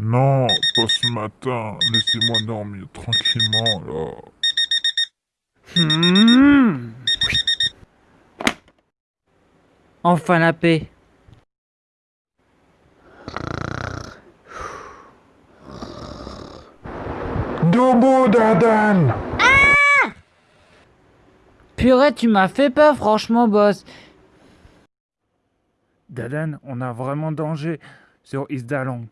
Non, pas ce matin. Laissez-moi dormir tranquillement, là. Hmm. Enfin la paix. Debout, Dadan ah Purée, tu m'as fait peur, franchement, boss. Dadan, on a vraiment danger sur Isdalong.